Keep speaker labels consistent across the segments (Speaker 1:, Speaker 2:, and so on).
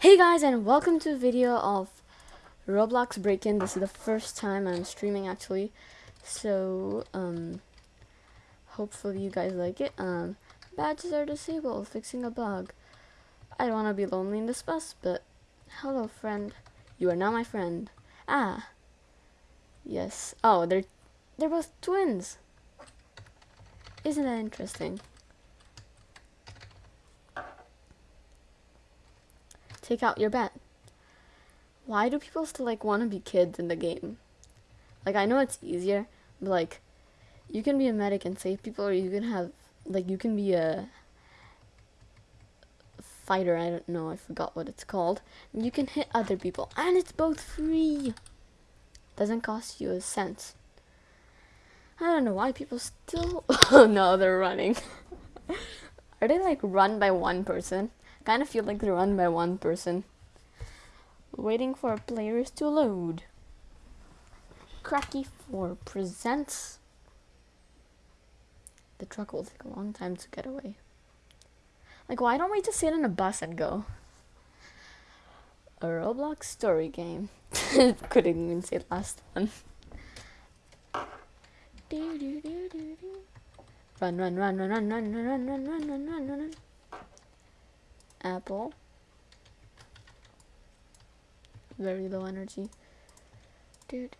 Speaker 1: Hey guys and welcome to a video of Roblox Break-In. This is the first time I'm streaming actually. So, um, hopefully you guys like it. Um, badges are disabled, fixing a bug. I don't want to be lonely in this bus, but hello friend. You are now my friend. Ah. Yes. Oh, they're, they're both twins. Isn't that interesting? Take out your bet. Why do people still like want to be kids in the game? Like I know it's easier, but like you can be a medic and save people or you can have like you can be a fighter, I don't know, I forgot what it's called. You can hit other people and it's both free. Doesn't cost you a cent. I don't know why people still Oh no, they're running. Are they like run by one person? Kind of feel like they're run by one person. Waiting for players to load. Cracky 4 presents. The truck will take a long time to get away. Like, why don't we just sit in a bus and go? A Roblox story game. Couldn't even say last one. Run, run, run, run, run, run, run, run, run, run, run, run, run apple. Very low energy. Dude.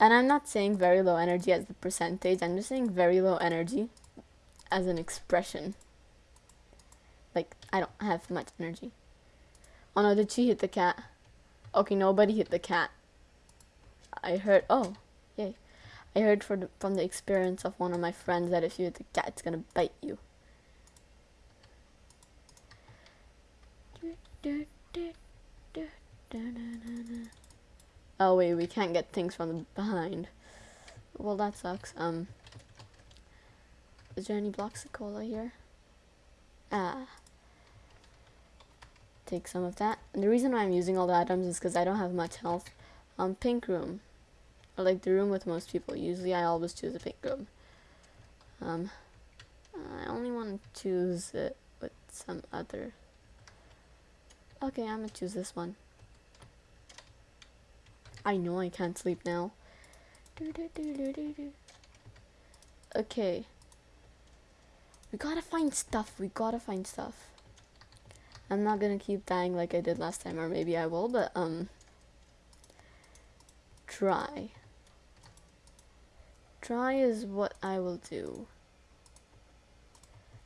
Speaker 1: And I'm not saying very low energy as the percentage, I'm just saying very low energy as an expression. Like, I don't have much energy. Oh no, did she hit the cat? Okay, nobody hit the cat. I heard, oh, yay. I heard the, from the experience of one of my friends that if you hit the cat, it's gonna bite you. Oh wait, we can't get things from behind. Well, that sucks. Um, is there any Bloxy Cola here? Ah. Take some of that. And the reason why I'm using all the items is because I don't have much health. Um, pink room. I like the room with most people. Usually I always choose a pink room. Um, I only want to choose it with some other Okay, I'm gonna choose this one. I know I can't sleep now. Okay. We gotta find stuff. We gotta find stuff. I'm not gonna keep dying like I did last time, or maybe I will, but, um... Try. Try is what I will do.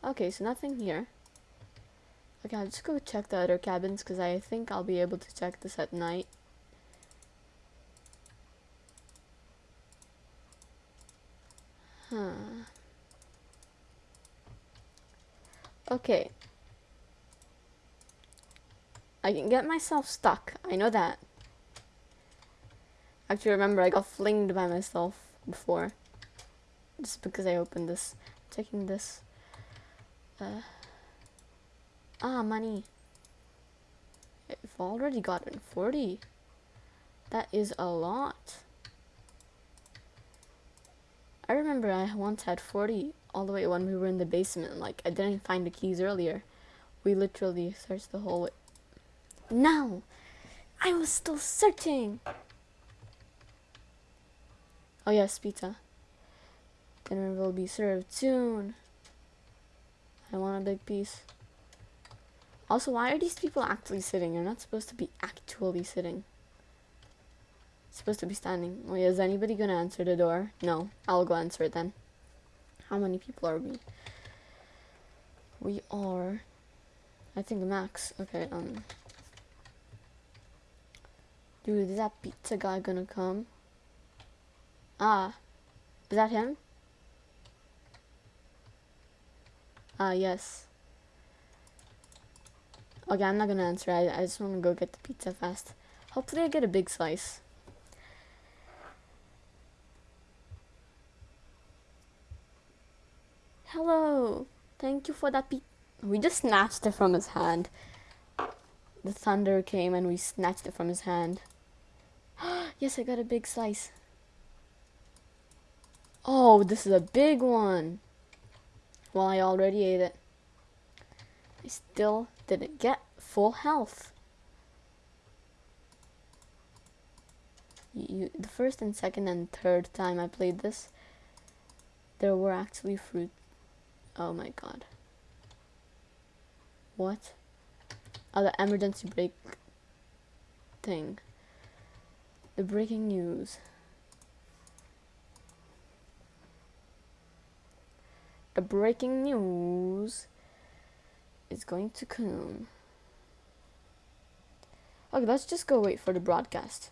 Speaker 1: Okay, so nothing here. Okay, I'll just go check the other cabins because I think I'll be able to check this at night. Huh. Okay. I can get myself stuck. I know that. Actually, remember, I got flinged by myself before. Just because I opened this. Checking this. Uh... Ah, money. I've already gotten 40. That is a lot. I remember I once had 40 all the way when we were in the basement. Like, I didn't find the keys earlier. We literally searched the whole way. No! I was still searching! Oh yes, pizza. Dinner will be served soon. I want a big piece. Also, why are these people actually sitting? They're not supposed to be actually sitting. supposed to be standing. Wait, is anybody gonna answer the door? No. I'll go answer it then. How many people are we? We are... I think max. Okay, um... Dude, is that pizza guy gonna come? Ah. Is that him? Ah, yes. Okay, I'm not gonna answer. I, I just want to go get the pizza fast. Hopefully I get a big slice. Hello. Thank you for that pizza. We just snatched it from his hand. The thunder came and we snatched it from his hand. yes, I got a big slice. Oh, this is a big one. Well, I already ate it. I still didn't get full health. You, the first and second and third time I played this, there were actually fruit. Oh my god. What? Oh, the emergency break thing. The breaking news. The breaking news is going to come. Okay, let's just go wait for the broadcast.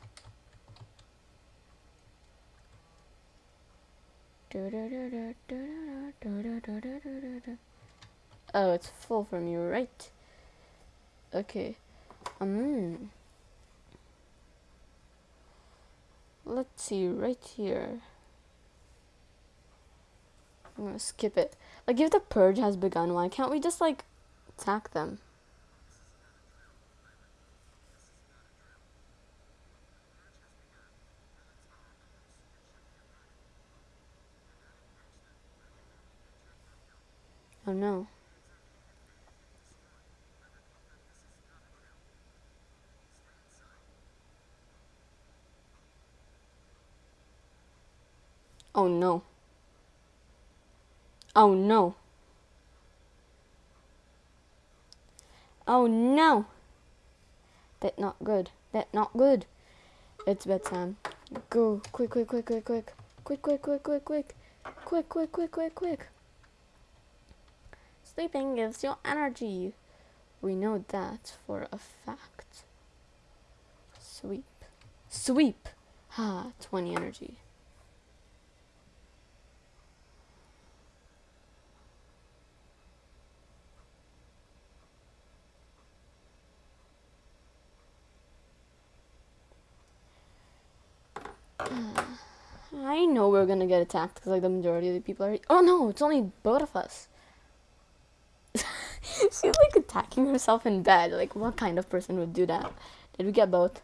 Speaker 1: Oh, it's full from you, right? Okay. Um. Let's see, right here. I'm gonna skip it. Like, if the purge has begun, why can't we just, like, attack them? Oh no. Oh no. Oh no. Oh no. That not good. That not good. It's bedtime. Go. Quick, quick, quick, quick, quick. Quick, quick, quick, quick, quick. Quick, quick, quick, quick, quick. Sleeping gives you energy. We know that for a fact. Sweep. Sweep. Ha, 20 energy. I know we're gonna get attacked because like the majority of the people are. Oh no, it's only both of us. She's like attacking herself in bed. Like, what kind of person would do that? Did we get both?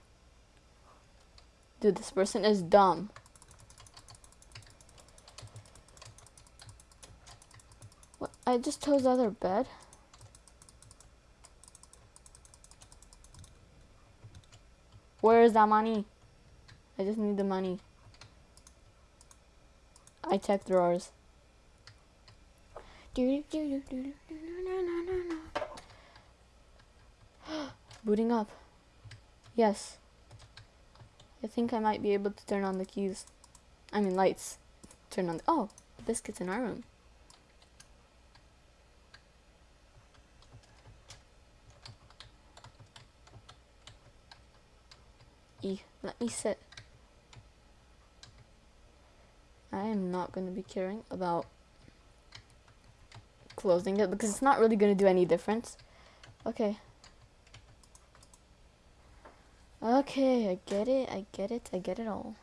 Speaker 1: Dude, this person is dumb. What? I just chose the other bed. Where is that money? I just need the money. I checked drawers. Booting up. Yes. I think I might be able to turn on the keys. I mean lights. Turn on. the- oh, biscuits in our room. E, let me sit. I am not going to be caring about closing it because it's not really going to do any difference. Okay. Okay, I get it, I get it, I get it all.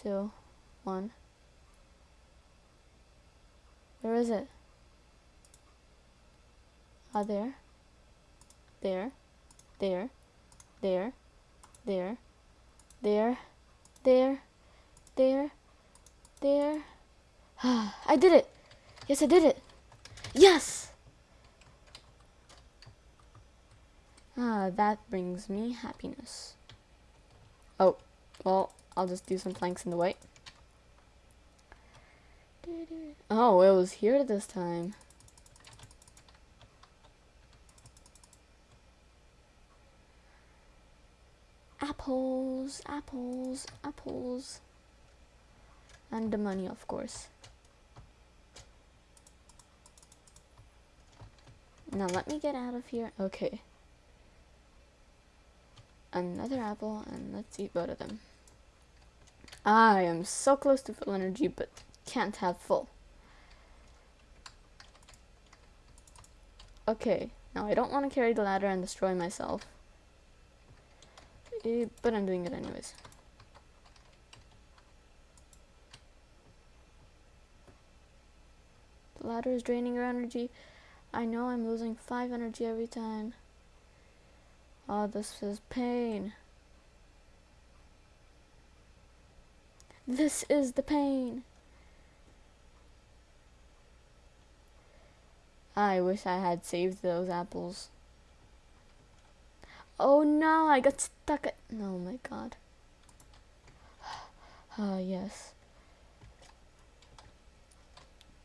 Speaker 1: Two, one. Where is it? Ah, there. There. There. There. There. There. There. There. There. I did it. Yes, I did it. Yes. Ah, that brings me happiness. Oh, well, I'll just do some planks in the white. Oh, it was here this time. Apples, apples, apples. And the money, of course. Now let me get out of here. Okay. Another apple, and let's eat both of them. I am so close to full energy, but can't have full. Okay, now I don't want to carry the ladder and destroy myself. But I'm doing it anyways. The ladder is draining your energy. I know I'm losing 5 energy every time. Oh, this is pain. This is the pain. I wish I had saved those apples. Oh no, I got stuck at. Oh my god. Ah, uh, yes.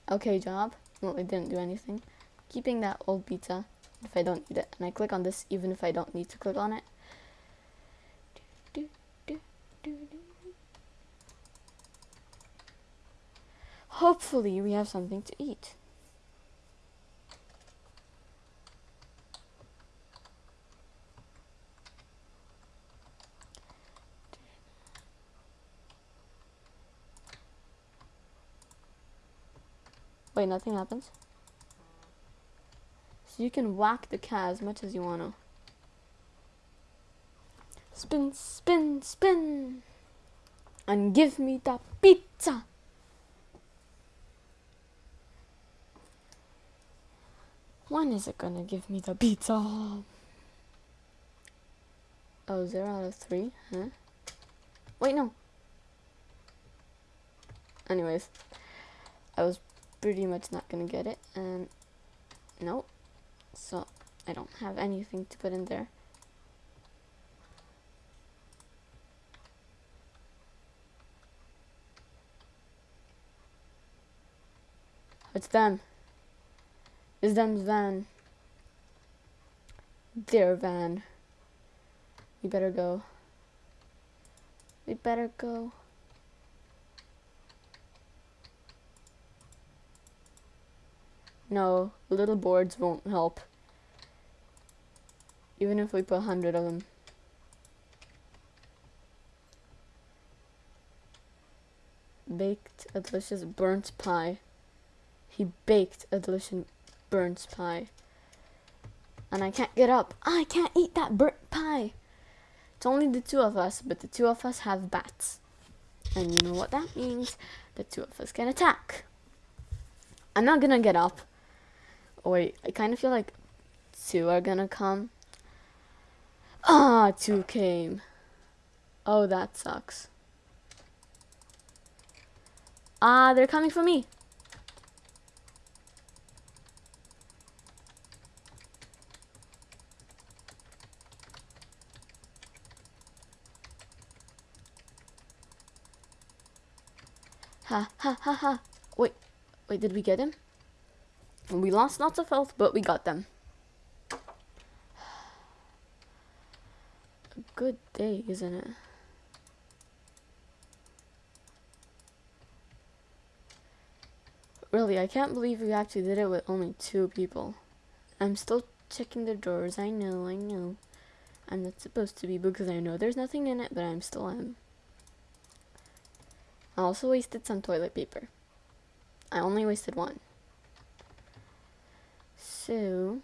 Speaker 1: Okay, job. Well, it didn't do anything. Keeping that old pizza if I don't need it. And I click on this even if I don't need to click on it. Hopefully we have something to eat. Wait, nothing happens? So you can whack the cat as much as you wanna. Spin, spin, spin! And give me the pizza! When is it gonna give me the pizza? Oh, zero out of three, huh? Wait, no. Anyways, I was pretty much not gonna get it, and nope. So, I don't have anything to put in there. It's them. It's them's van. Their van. We better go. We better go. No, little boards won't help. Even if we put a hundred of them. Baked a delicious burnt pie. He baked a delicious burnt pie. And I can't get up. I can't eat that burnt pie. It's only the two of us, but the two of us have bats. And you know what that means? The two of us can attack. I'm not gonna get up. Wait, I kind of feel like two are gonna come. Ah, two came. Oh, that sucks. Ah, they're coming for me. Ha ha ha ha. Wait, wait, did we get him? We lost lots of health, but we got them. A good day, isn't it? Really, I can't believe we actually did it with only two people. I'm still checking the drawers. I know, I know. I'm not supposed to be because I know there's nothing in it, but I'm still am. I also wasted some toilet paper. I only wasted one. So,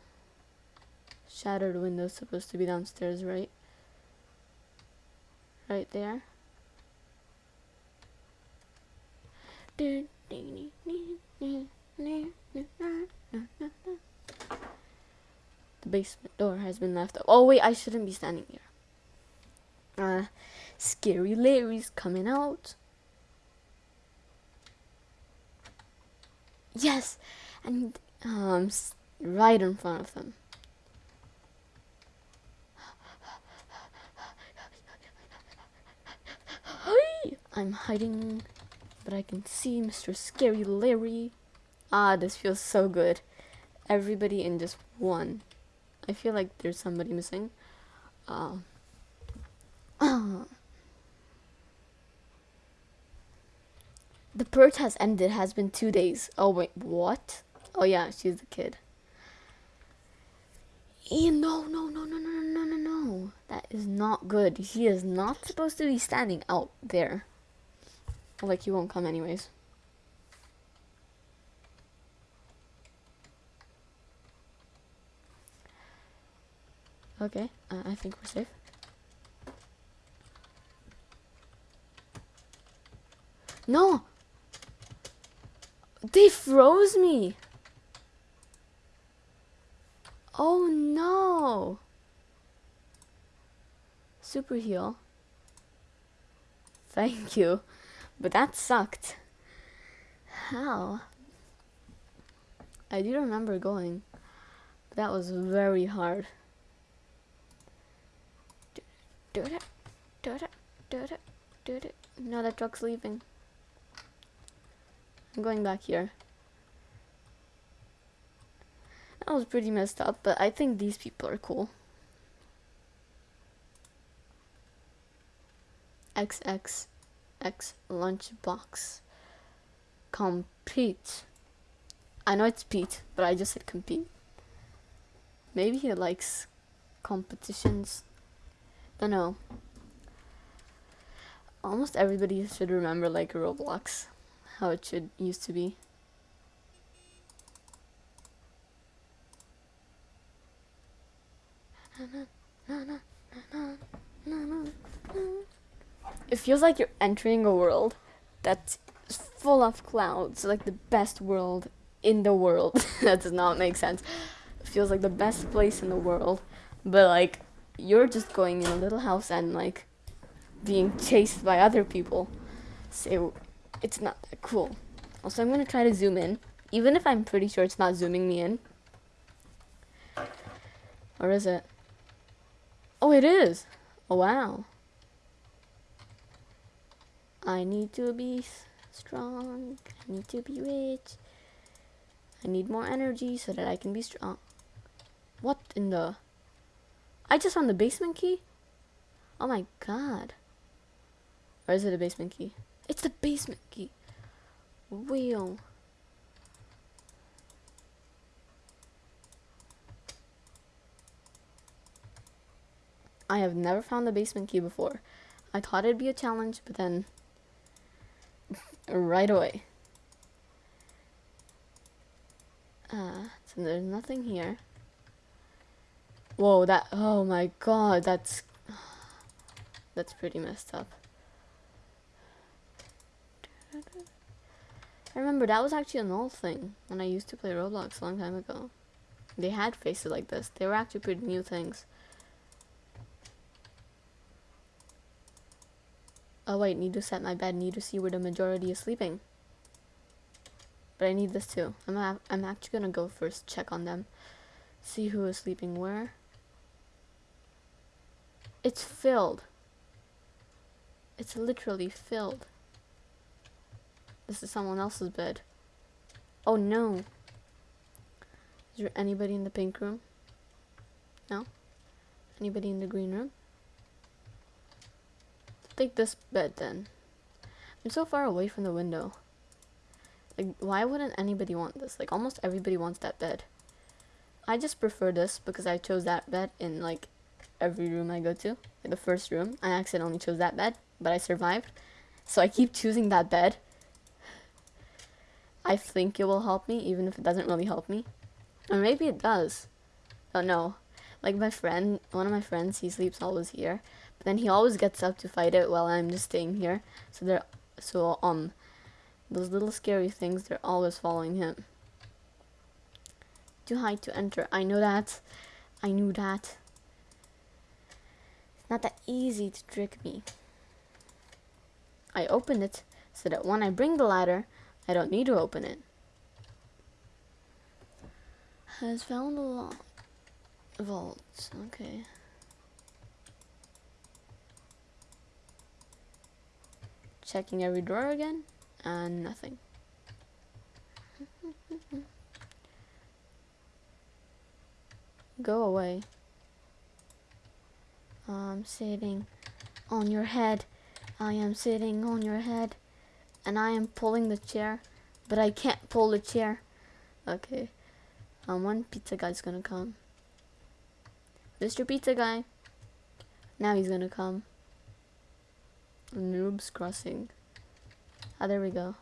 Speaker 1: shattered window supposed to be downstairs, right? Right there. The basement door has been left. Oh wait, I shouldn't be standing here. Uh, scary Larry's coming out. Yes, and um, right in front of them. I'm hiding, but I can see Mr. Scary Larry. Ah, this feels so good. Everybody in just one. I feel like there's somebody missing. Uh, the purge has ended. Has been two days. Oh wait, what? Oh yeah, she's the kid. Ian, no, no, no, no, no, no, no, no. That is not good. He is not supposed to be standing out there. Like, he won't come anyways. Okay, uh, I think we're safe. No! They froze me! Oh no! Super heal. Thank you. But that sucked. How? I do remember going. But that was very hard. No, that truck's leaving. I'm going back here. That was pretty messed up, but I think these people are cool. XXX lunchbox. Compete. I know it's Pete, but I just said compete. Maybe he likes competitions. Don't know. Almost everybody should remember like Roblox, how it should used to be. Feels like you're entering a world that's full of clouds, like the best world in the world. that does not make sense. It feels like the best place in the world, but like you're just going in a little house and like being chased by other people. So it's not that cool. Also, I'm gonna try to zoom in, even if I'm pretty sure it's not zooming me in. Or is it? Oh, it is. Oh, wow. I need to be strong. I need to be rich. I need more energy so that I can be strong. What in the... I just found the basement key? Oh my god. Or is it a basement key? It's the basement key. Wheel. I have never found the basement key before. I thought it'd be a challenge, but then right away. Uh, so there's nothing here. Whoa, that, oh my god, that's, that's pretty messed up. I remember that was actually an old thing when I used to play Roblox a long time ago. They had faces like this. They were actually pretty new things. Oh wait, need to set my bed, need to see where the majority is sleeping. But I need this too. I'm, I'm actually gonna go first, check on them. See who is sleeping where. It's filled. It's literally filled. This is someone else's bed. Oh no. Is there anybody in the pink room? No? Anybody in the green room? Take this bed then. I'm so far away from the window. Like, why wouldn't anybody want this? Like, almost everybody wants that bed. I just prefer this because I chose that bed in, like, every room I go to. Like, the first room, I accidentally chose that bed, but I survived. So I keep choosing that bed. I think it will help me, even if it doesn't really help me. Or maybe it does. Oh no. Like my friend, one of my friends, he sleeps always here. But then he always gets up to fight it while I'm just staying here. So they're so um those little scary things they're always following him. Too high to enter. I know that. I knew that. It's not that easy to trick me. I open it so that when I bring the ladder, I don't need to open it. Has found a lock. Vault. Okay. Checking every drawer again, and nothing. Go away. I'm sitting on your head. I am sitting on your head. And I am pulling the chair. But I can't pull the chair. Okay. Um, one pizza guy's gonna come. Mr. Pizza Guy. Now he's gonna come. Noobs Crossing. Ah, there we go.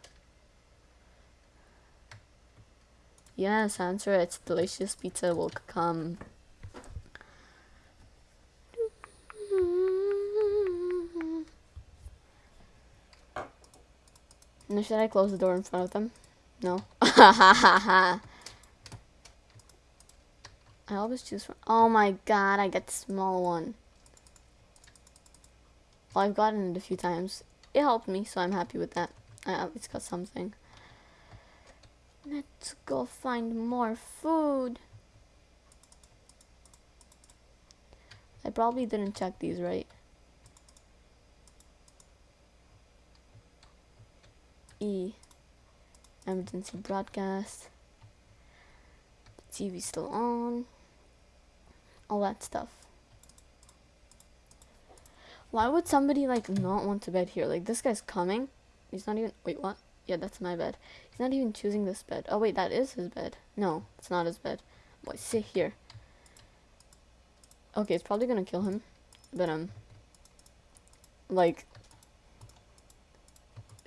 Speaker 1: Yes, answer it's delicious pizza will come. Now, should I close the door in front of them? No. I always choose from. Oh my god, I get the small one. Well, I've gotten it a few times. It helped me, so I'm happy with that. I at least got something. Let's go find more food. I probably didn't check these right. E. Emergency broadcast. TV still on. All that stuff. Why would somebody like not want to bed here? Like this guy's coming. He's not even wait what? Yeah, that's my bed. He's not even choosing this bed. Oh wait, that is his bed. No, it's not his bed. Boy, sit here. Okay, it's probably gonna kill him. But um like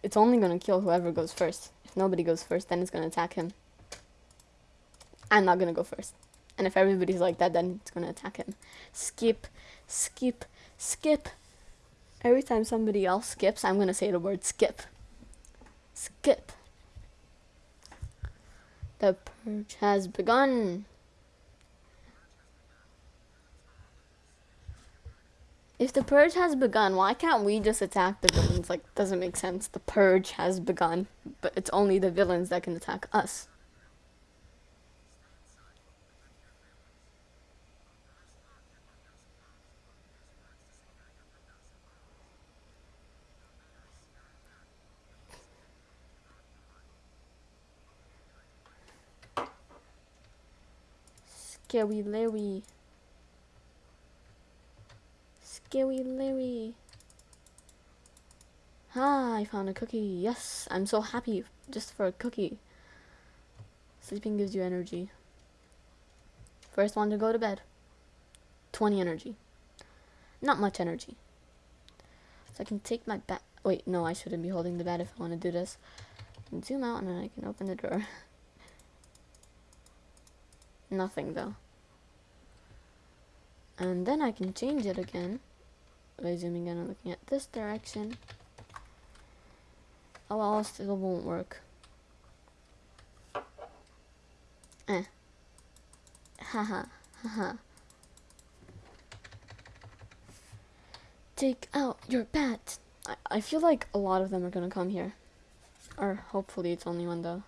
Speaker 1: it's only gonna kill whoever goes first. If nobody goes first, then it's gonna attack him. I'm not gonna go first. And if everybody's like that, then it's gonna attack him. Skip, skip, skip. Every time somebody else skips, I'm gonna say the word skip. Skip. The purge has begun. If the purge has begun, why can't we just attack the villains? Like, doesn't make sense. The purge has begun, but it's only the villains that can attack us. Scary Larry. Scary Larry. Ah, I found a cookie. Yes, I'm so happy just for a cookie. Sleeping gives you energy. First one to go to bed. 20 energy. Not much energy. So I can take my bat. Wait, no, I shouldn't be holding the bat if I want to do this. zoom out and then I can open the drawer. Nothing though. And then I can change it again by zooming in and looking at this direction. Oh well, still won't work. Eh. Haha, haha. Take out your bat. I, I feel like a lot of them are gonna come here. Or hopefully it's only one though.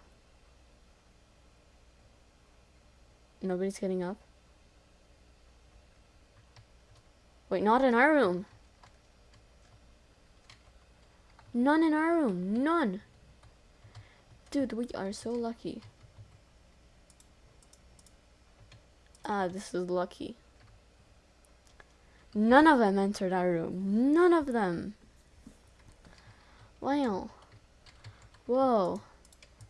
Speaker 1: Nobody's getting up. Wait, not in our room. None in our room. None. Dude, we are so lucky. Ah, this is lucky. None of them entered our room. None of them. Wow. Whoa.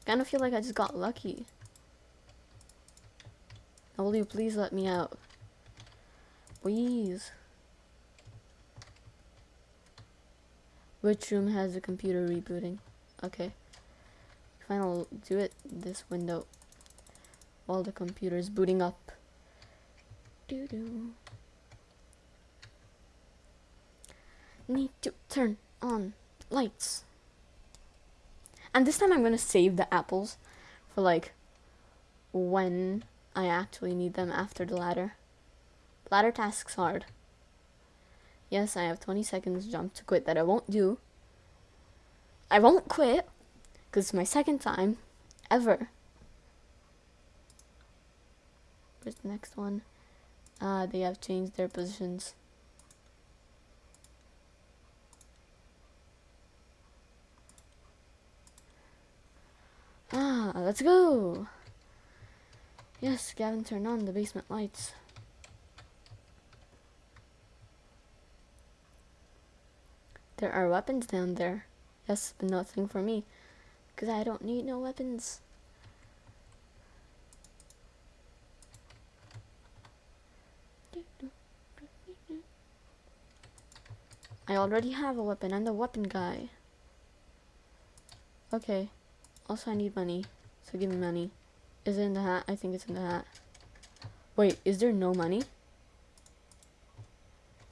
Speaker 1: Kind of feel like I just got lucky. Now will you please let me out? Please. Which room has a computer rebooting? Okay. Fine, I'll do it this window while the computer is booting up. Doo doo. Need to turn on lights. And this time I'm gonna save the apples for like when I actually need them after the ladder. Ladder tasks hard. Yes, I have 20 seconds jump to quit that I won't do. I won't quit because it's my second time ever. Where's the next one? Ah, uh, they have changed their positions. Ah, let's go. Yes, Gavin, turn on the basement lights. There are weapons down there. Yes, but nothing for me. Because I don't need no weapons. I already have a weapon. I'm the weapon guy. Okay. Also, I need money. So give me money. Is it in the hat? I think it's in the hat. Wait, is there no money?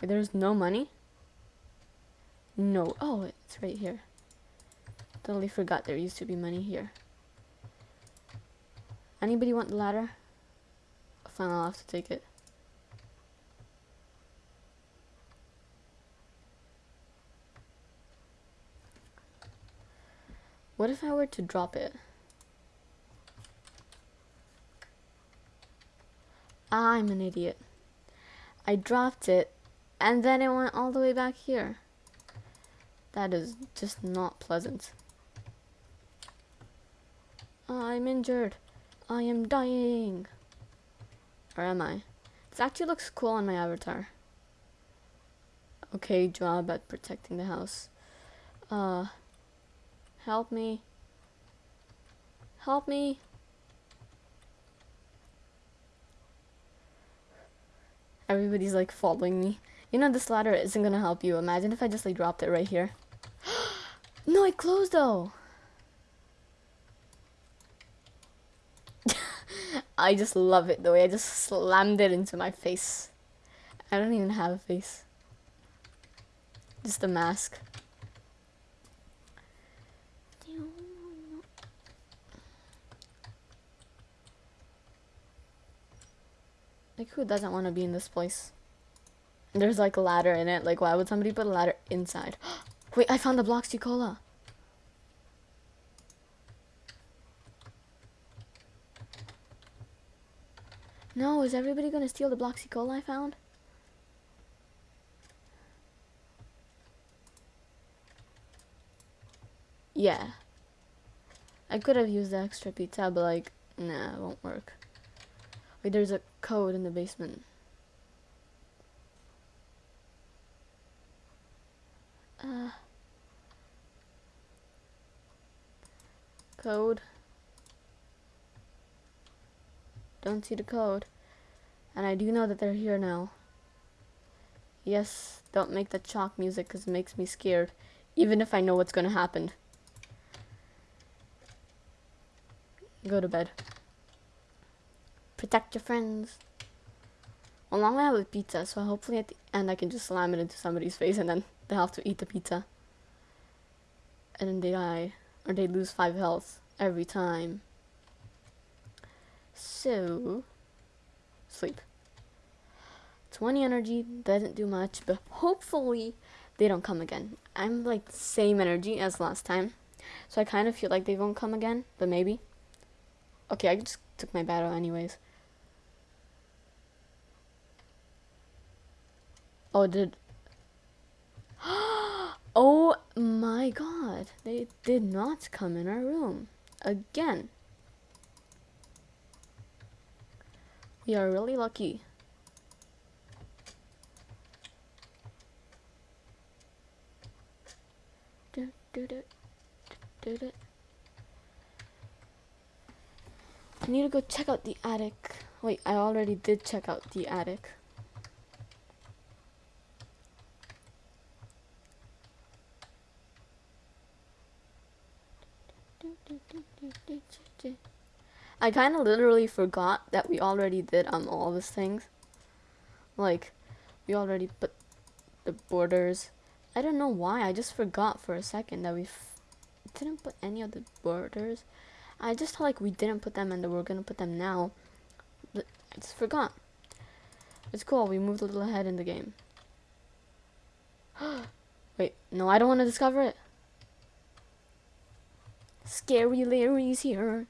Speaker 1: There's no money? No. Oh, it's right here. Totally forgot there used to be money here. Anybody want the ladder? Fine, I'll have to take it. What if I were to drop it? I'm an idiot. I dropped it, and then it went all the way back here. That is just not pleasant. I'm injured. I am dying. Or am I? This actually looks cool on my avatar. Okay, job at protecting the house. Uh, help me. Help me. Everybody's like following me. You know this ladder isn't gonna help you. Imagine if I just like dropped it right here. No, it closed though. I just love it the way I just slammed it into my face. I don't even have a face. Just a mask. Like, who doesn't want to be in this place? There's like a ladder in it. Like, why would somebody put a ladder inside? Wait, I found the Bloxy Cola. No, is everybody gonna steal the Bloxy Cola I found? Yeah. I could have used the extra pizza, but like, nah, it won't work. Wait, there's a code in the basement. Uh, code. Don't see the code. And I do know that they're here now. Yes, don't make the chalk music because it makes me scared. Even if I know what's going to happen. Go to bed. Protect your friends. Well, long I have a pizza, so hopefully at the end I can just slam it into somebody's face and then they have to eat the pizza. And then they die. Or they lose 5 health every time. So, sleep. 20 energy doesn't do much, but hopefully they don't come again. I'm like same energy as last time. So I kind of feel like they won't come again, but maybe. Okay, I just took my battle anyways. Oh, did... oh my god. They did not come in our room. Again. We are really lucky. I need to go check out the attic. Wait, I already did check out the attic. I kind of literally forgot that we already did um all these things. Like, we already put the borders. I don't know why. I just forgot for a second that we didn't put any of the borders. I just thought like we didn't put them and that we're gonna put them now. But I just forgot. It's cool. We moved a little ahead in the game. Wait, no, I don't want to discover it. Scary Larry's here.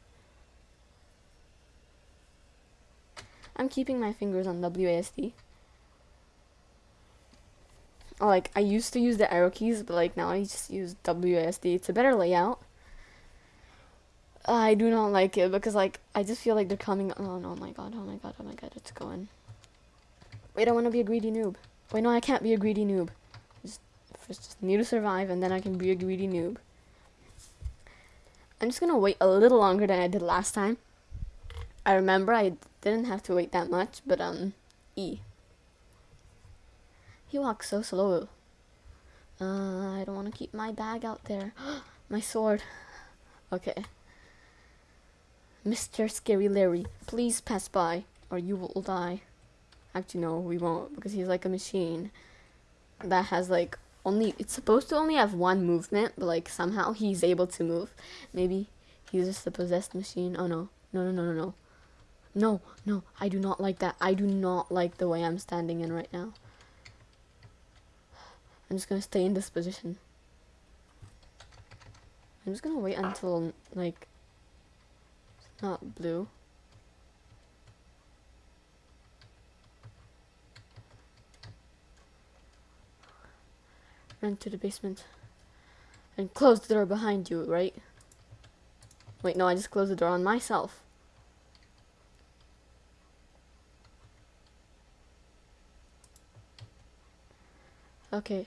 Speaker 1: I'm keeping my fingers on WASD. Like, I used to use the arrow keys, but like now I just use WASD. It's a better layout. I do not like it because like I just feel like they're coming. Oh no! Oh my god! Oh my god! Oh my god! It's going. Wait, I want to be a greedy noob. Wait, no, I can't be a greedy noob. Just, just need to survive, and then I can be a greedy noob. I'm just gonna wait a little longer than I did last time. I remember I didn't have to wait that much, but um, E. He walks so slow. Uh, I don't want to keep my bag out there. my sword. Okay. Mr. Scary Larry, please pass by, or you will die. Actually, no, we won't, because he's like a machine that has like only it's supposed to only have one movement, but like somehow he's able to move. Maybe he's just a possessed machine. Oh no. No no no no no. No, no, I do not like that. I do not like the way I'm standing in right now. I'm just gonna stay in this position. I'm just gonna wait until like it's not blue. Run to the basement. And close the door behind you, right? Wait, no, I just closed the door on myself. Okay.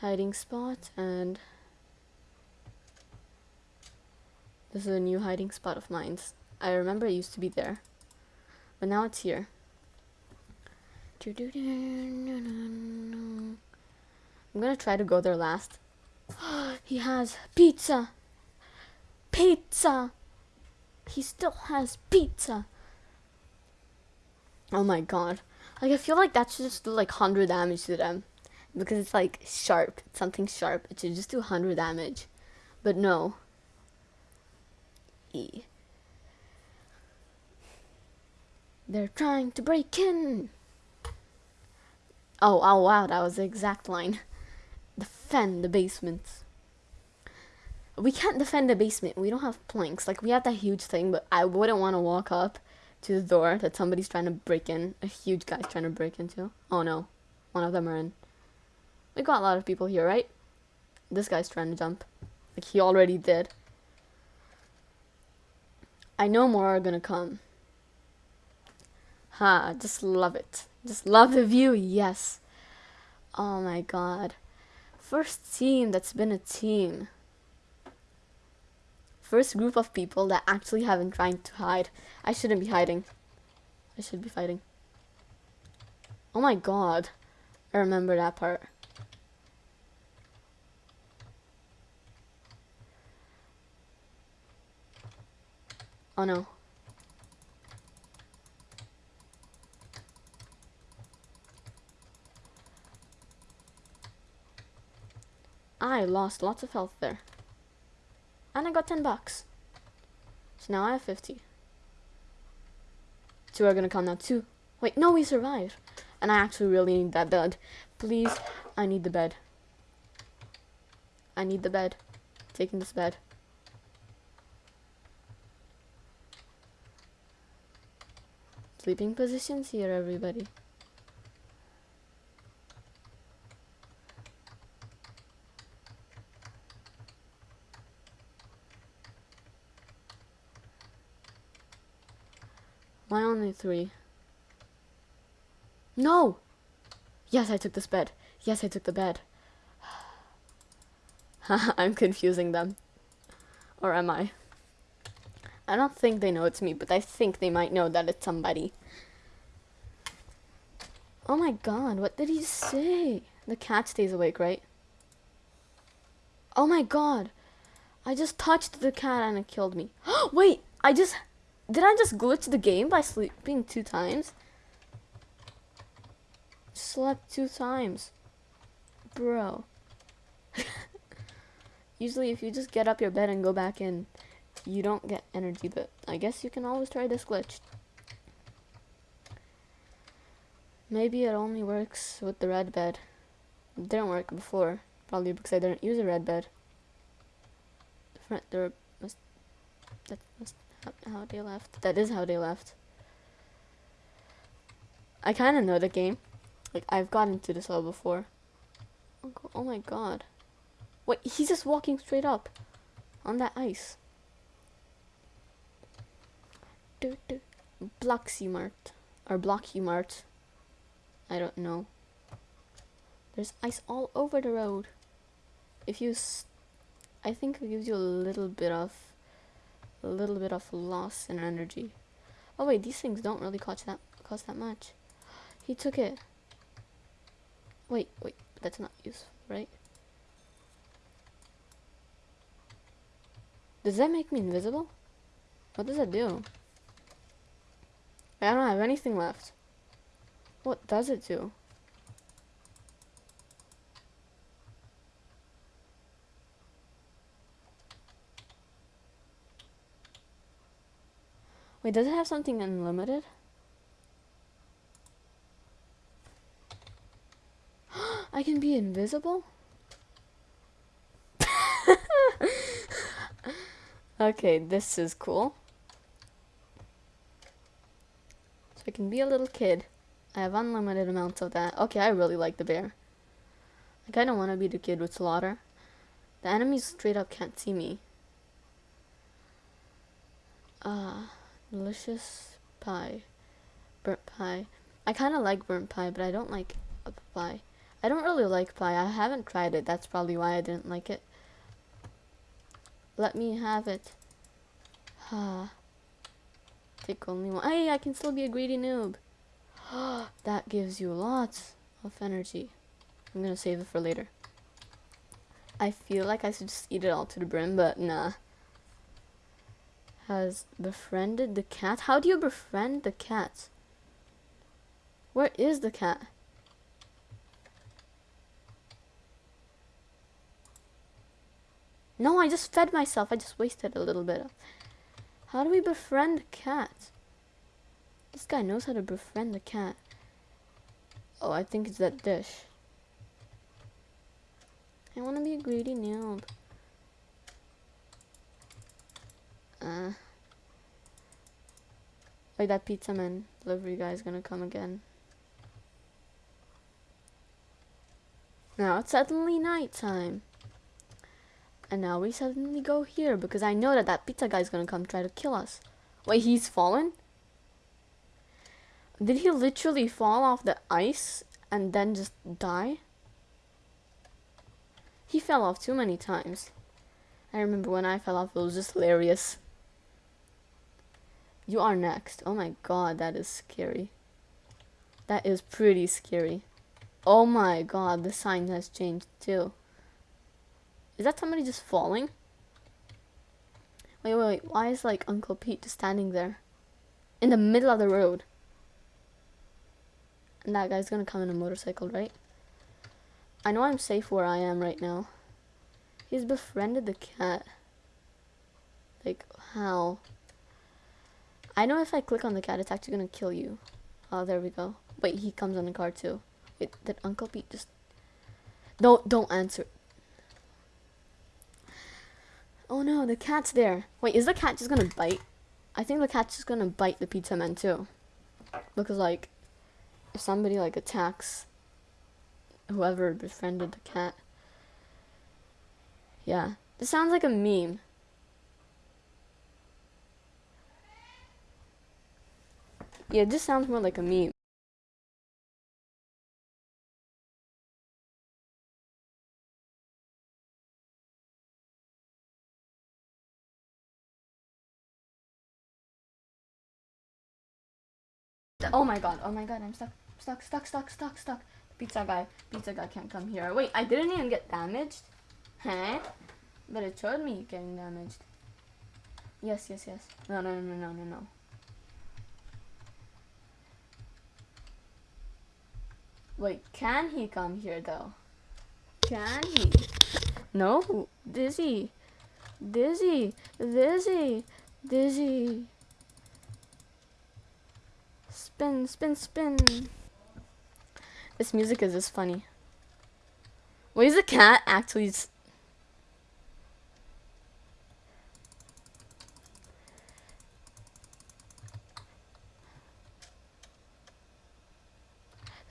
Speaker 1: Hiding spot and this is a new hiding spot of mine. I remember it used to be there. But now it's here. I'm gonna try to go there last. he has pizza. Pizza. He still has pizza. Oh my god. Like I feel like that should just do like 100 damage to them. Because it's like sharp. It's something sharp. It should just do 100 damage. But no. E. They're trying to break in. Oh, oh wow, that was the exact line. Defend the basement. We can't defend the basement. We don't have planks. Like, we have that huge thing, but I wouldn't want to walk up to the door that somebody's trying to break in. A huge guy's trying to break into. Oh no. One of them are in. We got a lot of people here, right? This guy's trying to jump. Like, he already did. I know more are gonna come. Ha, just love it. Just love the view, yes. Oh my god. First team that's been a team. First group of people that actually haven't tried to hide. I shouldn't be hiding. I should be fighting. Oh my god. I remember that part. Oh no. I lost lots of health there. And I got 10 bucks. So now I have 50. Two are gonna come now. Two. Wait, no, we survived. And I actually really need that bed. Please, I need the bed. I need the bed. Taking this bed. Sleeping positions here, everybody. Why only three? No! Yes, I took this bed. Yes, I took the bed. I'm confusing them. Or am I? I don't think they know it's me, but I think they might know that it's somebody. Oh my god, what did he say? The cat stays awake, right? Oh my god. I just touched the cat and it killed me. Wait, I just did I just glitch the game by sleeping two times? Slept two times. Bro. Usually if you just get up your bed and go back in, you don't get energy, but I guess you can always try this glitch. Maybe it only works with the red bed. It didn't work before, probably because I didn't use a red bed. The front door must that must how they left. That is how they left. I kind of know the game. Like, I've gotten to this level before. Oh, oh my god. Wait, he's just walking straight up. On that ice. Do. Bloxy Mart. Or Blocky Mart. I don't know. There's ice all over the road. If you... I think it gives you a little bit of a little bit of loss in energy. Oh wait, these things don't really cost that cost that much. He took it. Wait, wait, that's not useful, right? Does that make me invisible? What does that do? I don't have anything left. What does it do? Wait, does it have something unlimited? I can be invisible? okay, this is cool. So I can be a little kid. I have unlimited amounts of that. Okay, I really like the bear. I kind of want to be the kid with slaughter. The enemies straight up can't see me. Uh, delicious pie. Burnt pie. I kind of like burnt pie, but I don't like pie. I don't really like pie. I haven't tried it. That's probably why I didn't like it. Let me have it. Ah. Take only one. Hey, I can still be a greedy noob. that gives you lots of energy. I'm gonna save it for later. I feel like I should just eat it all to the brim, but nah. Has befriended the cat? How do you befriend the cat? Where is the cat? No, I just fed myself. I just wasted a little bit. How do we befriend the cat? This guy knows how to befriend the cat. Oh, I think it's that dish. I want to be a greedy noob. Uh, like that pizza man delivery guy is gonna come again. Now it's suddenly nighttime. And now we suddenly go here because I know that that pizza guy is gonna come try to kill us. Wait, he's fallen? Did he literally fall off the ice and then just die? He fell off too many times. I remember when I fell off, it was just hilarious. You are next. Oh my god, that is scary. That is pretty scary. Oh my god, the sign has changed too. Is that somebody just falling? Wait, wait, wait. Why is like Uncle Pete just standing there? In the middle of the road. And that guy's gonna come in a motorcycle, right? I know I'm safe where I am right now. He's befriended the cat. Like, how? I know if I click on the cat, it's actually gonna kill you. Oh, there we go. Wait, he comes on the car too. Wait, did Uncle Pete just... Don't, don't answer. Oh no, the cat's there. Wait, is the cat just gonna bite? I think the cat's just gonna bite the pizza man too. Because like, if somebody like attacks whoever befriended the cat. Yeah, this sounds like a meme. Yeah, this sounds more like a meme. Oh my god, oh my god, I'm stuck, stuck, stuck, stuck, stuck, stuck. Pizza guy, pizza guy can't come here. Wait, I didn't even get damaged? Huh? But it showed me getting damaged. Yes, yes, yes. No, no, no, no, no, no. Wait, can he come here though? Can he? No, Dizzy. Dizzy, Dizzy, Dizzy. Spin, spin, spin. This music is just funny. Wait, is the cat actually...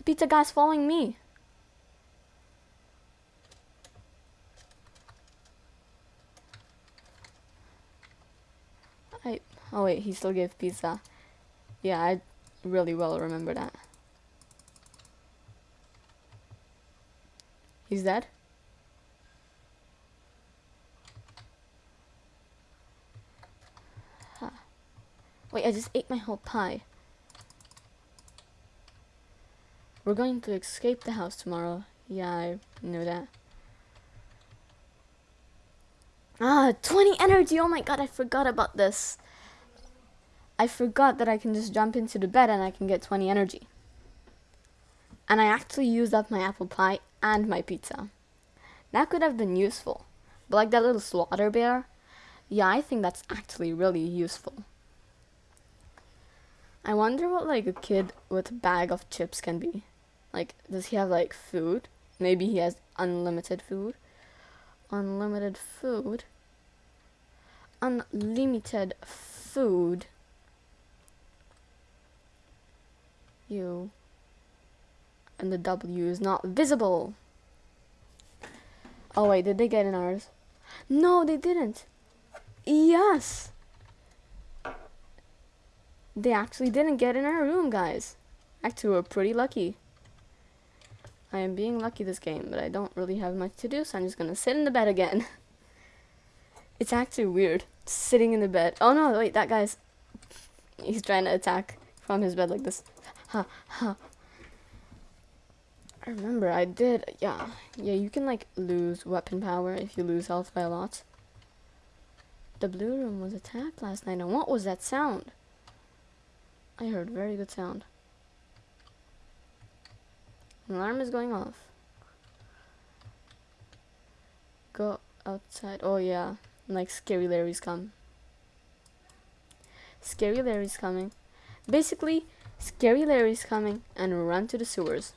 Speaker 1: pizza guy's following me. I... Oh wait, he still gave pizza. Yeah, I really well remember that. He's dead? Huh. Wait, I just ate my whole pie. We're going to escape the house tomorrow. Yeah, I know that. Ah, 20 energy! Oh my god, I forgot about this. I forgot that I can just jump into the bed and I can get 20 energy. And I actually used up my apple pie and my pizza. That could have been useful. But like that little slaughter bear, yeah, I think that's actually really useful. I wonder what like a kid with a bag of chips can be. Like, does he have like food? Maybe he has unlimited food. Unlimited food. Unlimited food. You. And the W is not visible. Oh wait, did they get in ours? No, they didn't. Yes. They actually didn't get in our room, guys. Actually, we're pretty lucky. I am being lucky this game, but I don't really have much to do, so I'm just gonna sit in the bed again. it's actually weird, sitting in the bed. Oh no, wait, that guy's... He's trying to attack from his bed like this. Ha, ha. I remember I did, yeah. Yeah, you can like lose weapon power if you lose health by a lot. The blue room was attacked last night, and what was that sound? I heard very good sound. An alarm is going off. Go outside. Oh yeah, like Scary Larry's come. Scary Larry's coming. Basically, Scary Larry's coming and run to the sewers.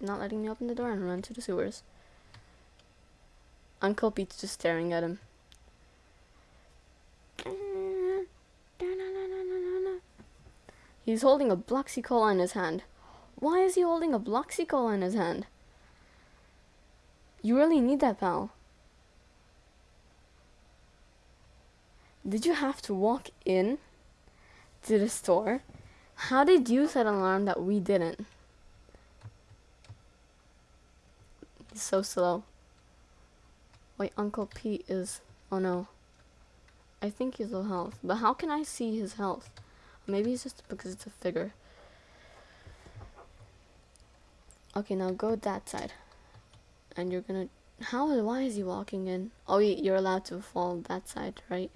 Speaker 1: Not letting me open the door and run to the sewers. Uncle Pete's just staring at him. He's holding a Bloxy Cola in his hand. Why is he holding a Bloxy Cola in his hand? You really need that, pal. Did you have to walk in to the store? How did you set an alarm that we didn't? He's so slow. Wait, Uncle Pete is... Oh no. I think he's low health. But how can I see his health? Maybe it's just because it's a figure. Okay, now go that side. And you're gonna... How? Why is he walking in? Oh, you're allowed to fall that side, right?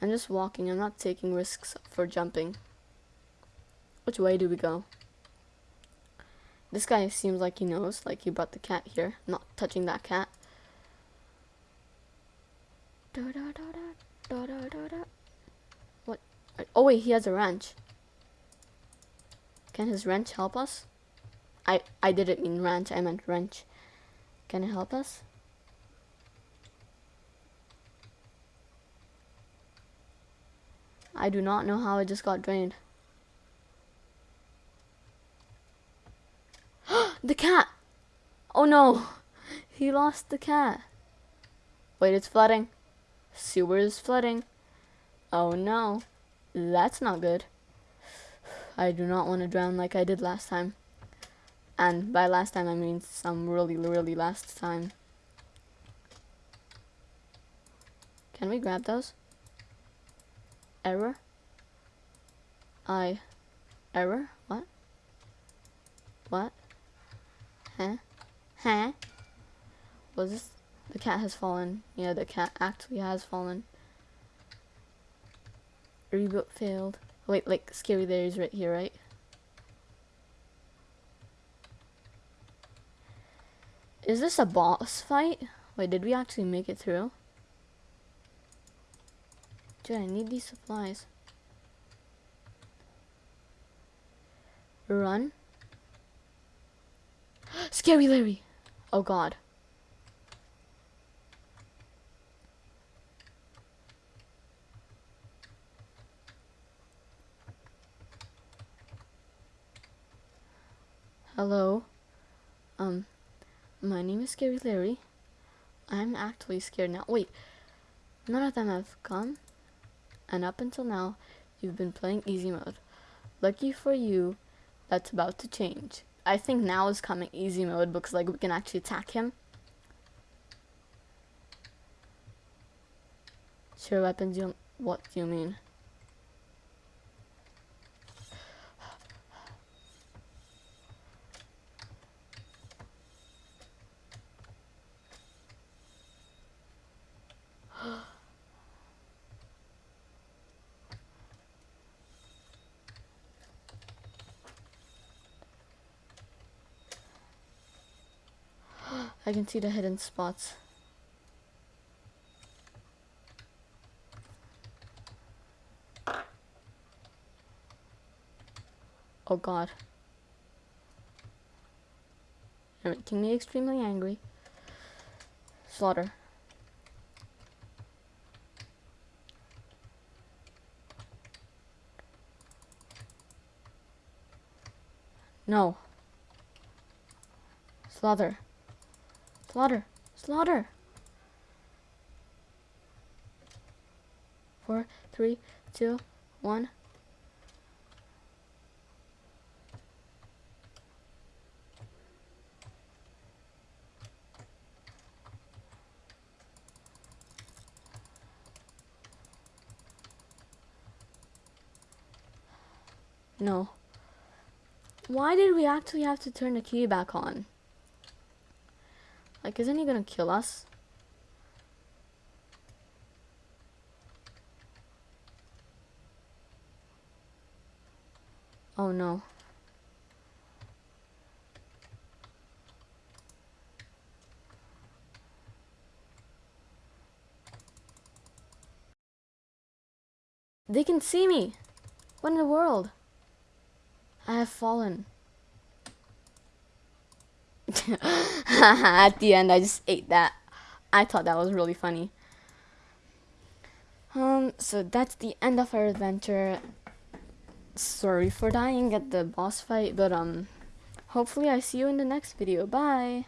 Speaker 1: I'm just walking. I'm not taking risks for jumping. Which way do we go? This guy seems like he knows, like he brought the cat here. I'm not touching that cat. What? Oh wait, he has a wrench. Can his wrench help us? I I didn't mean wrench, I meant wrench. Can it help us? I do not know how I just got drained. the cat! Oh no! He lost the cat. Wait, it's flooding. Sewer is flooding. Oh no. That's not good. I do not want to drown like I did last time. And by last time I mean some really, really last time. Can we grab those? Error? I... Error? What? What? Huh? Huh? Was this the cat has fallen. Yeah, the cat actually has fallen. Reboot failed. Wait, like, Scary Larry's right here, right? Is this a boss fight? Wait, did we actually make it through? Dude, I need these supplies. Run. Scary Larry! Oh god. Hello. Um, my name is Scary Larry. I'm actually scared now. Wait, none of them have come. And up until now, you've been playing easy mode. Lucky for you, that's about to change. I think now is coming easy mode because like we can actually attack him. Sure weapons you what do you mean? I can see the hidden spots. Oh god. You're making me extremely angry. Slaughter. No. Slaughter. Slaughter. Slaughter. Four, three, two, one. No. Why did we actually have to turn the key back on? Like, isn't he gonna kill us? Oh no. They can see me. What in the world? I have fallen. At the end, I just ate that. I thought that was really funny. Um, so that's the end of our adventure. Sorry for dying at the boss fight, but um, hopefully I see you in the next video. Bye!